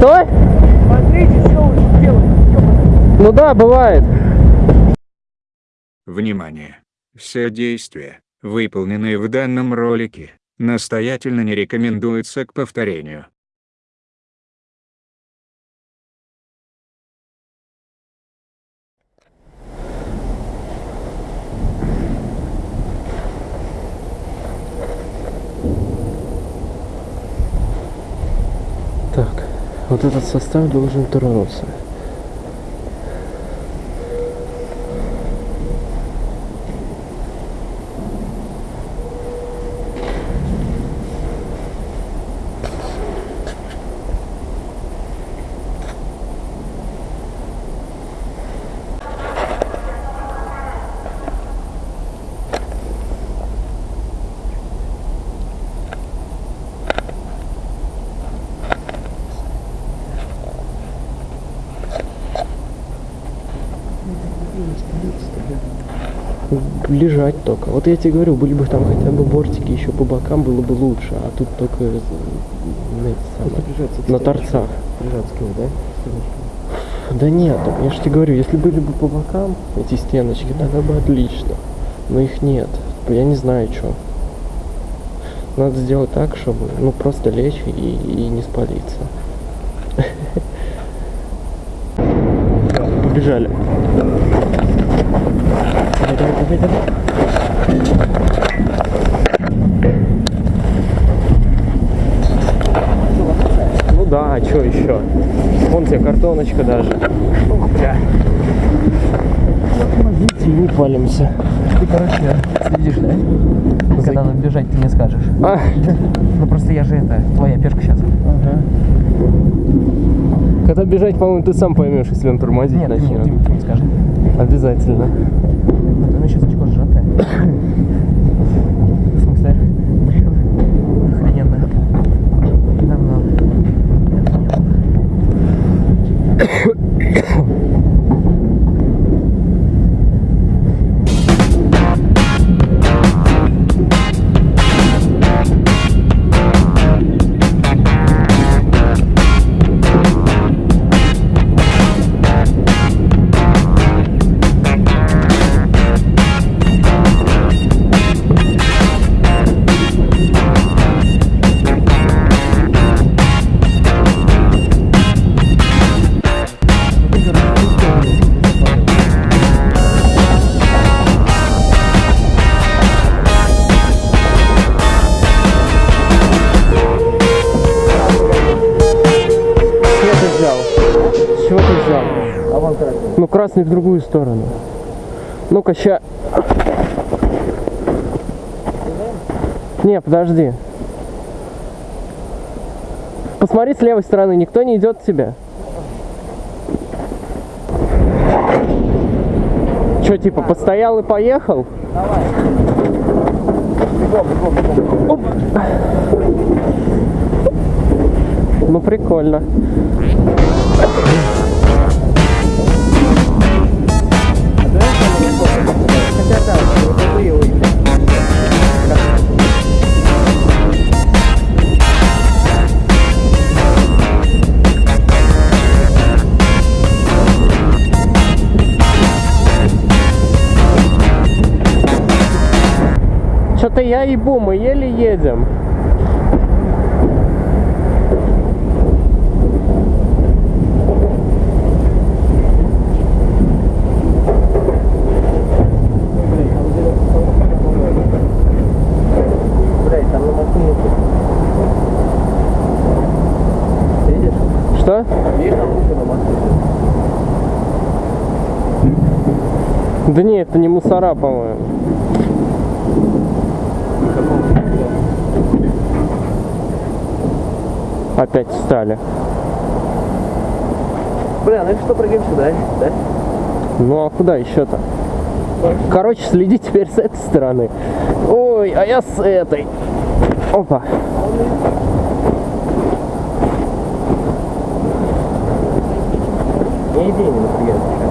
Что? Смотрите, что вы делаете. Ну да, бывает. Внимание! Все действия, выполненные в данном ролике, настоятельно не рекомендуются к повторению. Так, вот этот состав должен тронуться. Лежать только. Вот я тебе говорю, были бы там хотя бы бортики еще по бокам, было бы лучше. А тут только э, самое, на торцах. Нему, да? Да нет, я же тебе говорю, если были бы по бокам эти стеночки, тогда бы отлично. Но их нет. Я не знаю, что. Надо сделать так, чтобы ну просто лечь и, и не спалиться. Побежали. Давай. Ну да, а что еще? Вон тебе картоночка даже. Ух, бля. Помогите, не палимся. Ты, короче, следишь, да? Когда надо бежать, ты мне скажешь. А, Ну просто я же это, твоя пешка сейчас. когда бежать, по-моему, ты сам поймешь, если он тормозить Нет, ты, мне- ты мне скажи. Обязательно. Сейчас очко сжатая. В смысле? Блин, охрененно. Давно. Красный. В другую сторону. Ну-ка, ща. Не, подожди. Посмотри с левой стороны, никто не идет к тебе. Че, типа, постоял и поехал? Оп. Ну, прикольно. Что-то я ебу, мы еле едем. Что? Да не, это не мусора, по-моему. Опять встали. Бля, ну и что, прыгаем сюда, да? Ну а куда еще-то? Короче, следи теперь с этой стороны. Ой, а я с этой. Опа. Не иди, не напрягайся.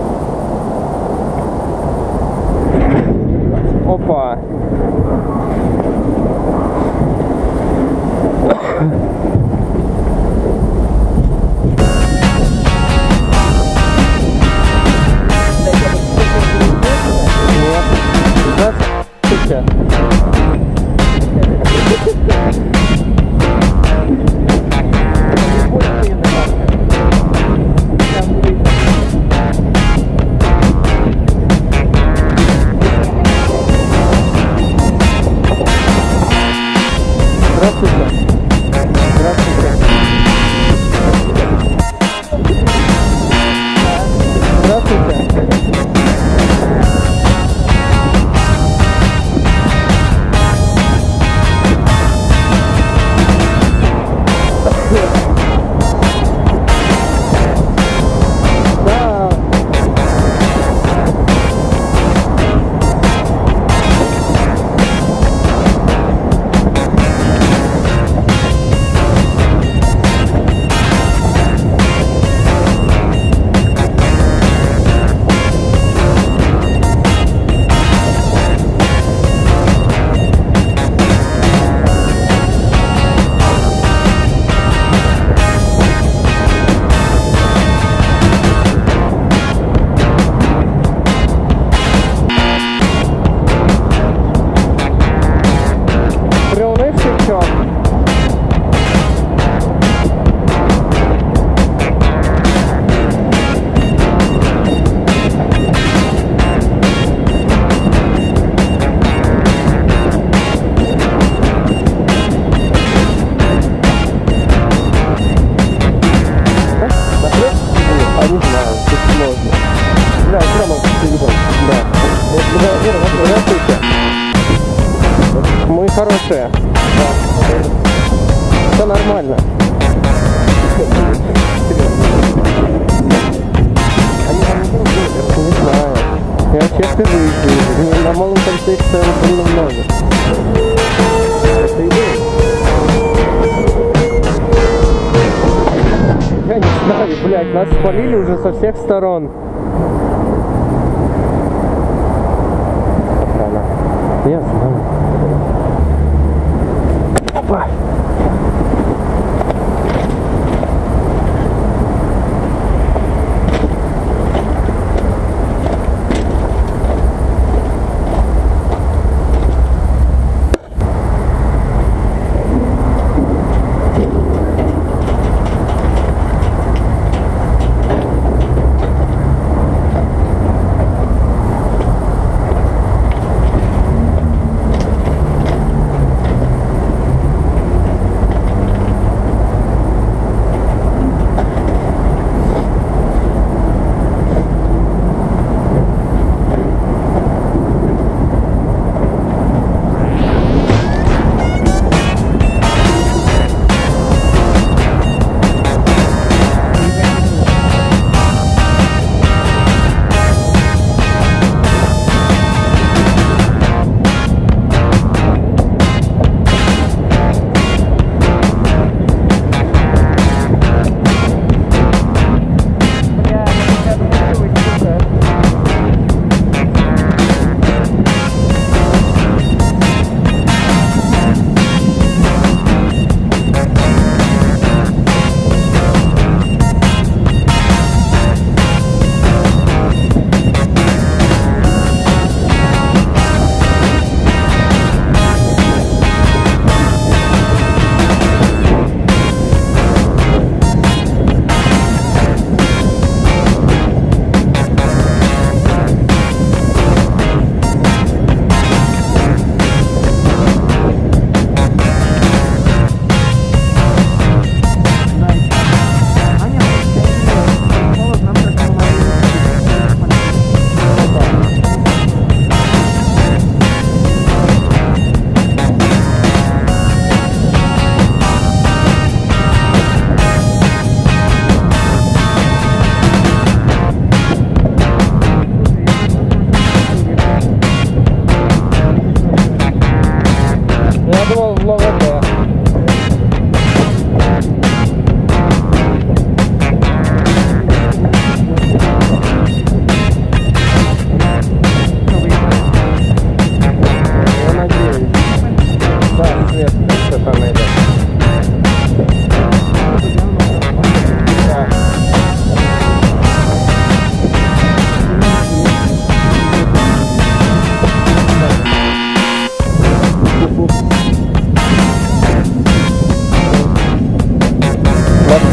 не знаю, тут сложно. Да, все равно видел. Да. Ну, здравствуйте. Мы хорошие. Да. Все нормально. Они там не Не знаю. Я честно выйду. На малом конце целом было много. Это идея. Я не знаю, блядь, нас спалили уже со всех сторон. Охрана. Я знаю.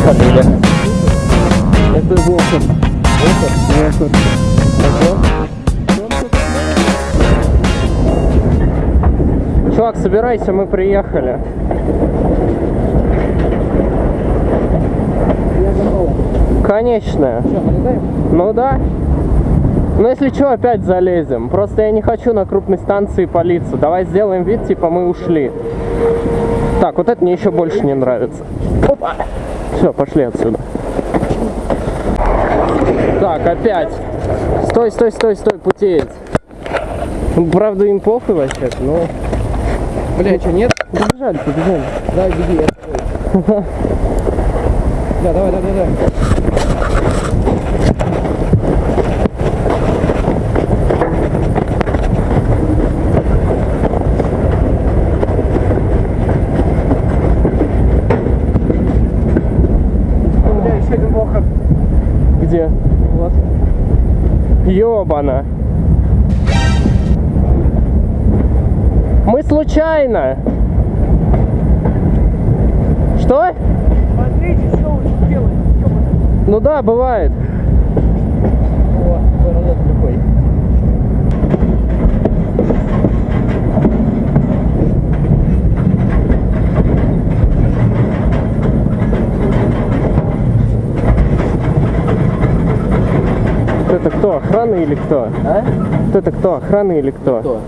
Спалили. Это Волков. Волков? Волков. Чувак, собирайся, мы приехали. Конечно. Ну да. Ну если что, опять залезем. Просто я не хочу на крупной станции палиться. Давай сделаем вид, типа мы ушли. Так, вот это мне еще больше не нравится. Опа! Все, пошли отсюда. Так, опять. Стой, стой, стой, стой, путеец. Ну, Правда, им похуй вообще но... Бля, что, нет? Побежали, побежали. Давай, беги, я. Да, давай, давай, давай. Где? Вот. Ёбана. Мы случайно. Что? Смотрите, что вы делаете, Ну да, бывает. О, поворот какой. Вот это кто? Охрана или кто? А? Вот это кто? Охрана или кто? Кто?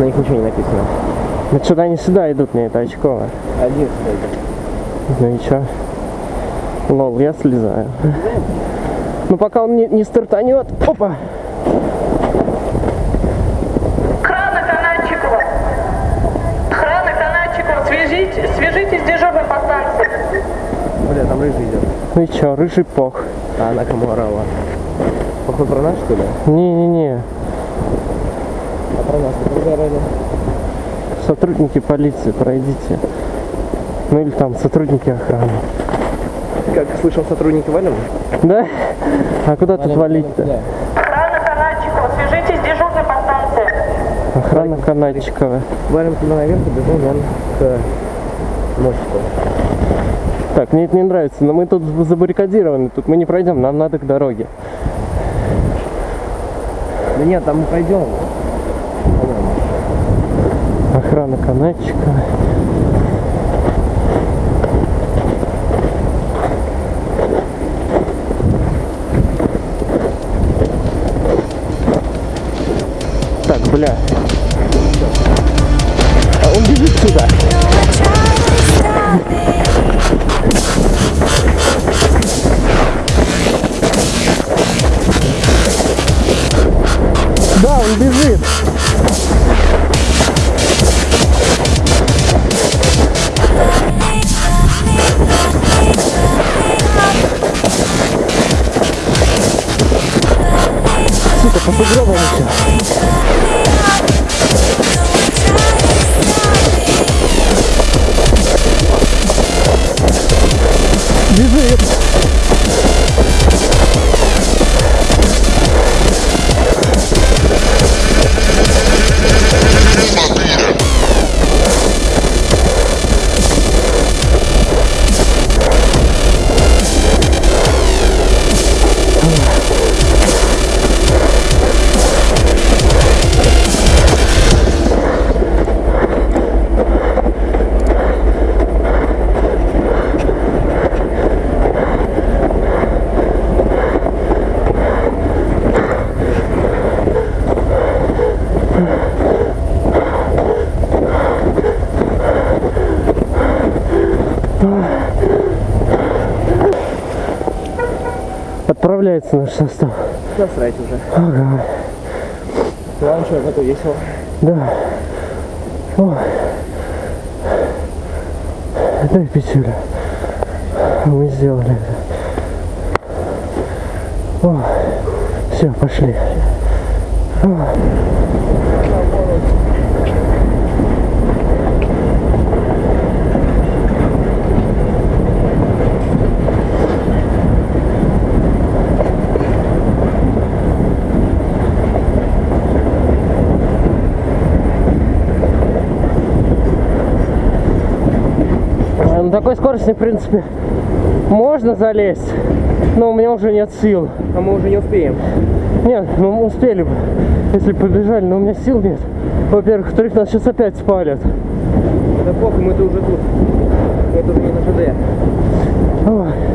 На них ничего не написано. Ну что-то они сюда идут, мне это очково. Один стоит. Ну и чё? Лол, я слезаю. Ну пока он не, не стартанет. Опа! Охрана Канадчикова! Охрана Канадчикова, свяжите, свяжитесь с дежурной по станции. Бля, там рыжий идет. Ну и чё, рыжий пох. А она кому орала? Похож про нас, что ли? Не-не-не. А про нас кто орали? Сотрудники полиции, пройдите. Ну или там сотрудники охраны. Как слышал, сотрудники валим? Да? А куда тут валить-то? Да. Охрана Канадчикова, свяжитесь с дежурной по станции. Охрана Канадчикова. Валим туда наверх и бежим вон к мостику. Так, мне это не нравится, но мы тут забаррикадированы, тут мы не пройдем, нам надо к дороге. Да нет, там мы пойдем. Охрана канатчика. Так, бля. А он бежит сюда. Да, он бежит. Сука, по сугробам еще. Бежит. Отправляется наш состав. Насрать уже. Ага. Ладно, что, зато весело. Да. О. Дай пятюля. Мы сделали это. О. Все, пошли. О. А, Скорости, в принципе, можно залезть, но у меня уже нет сил. А мы уже не успеем. Нет, ну мы успели бы, если побежали, но у меня сил нет. Во-первых, во-вторых, нас сейчас опять спалят. Да похуй, мы-то уже тут. Это уже не на ЖД. Ой.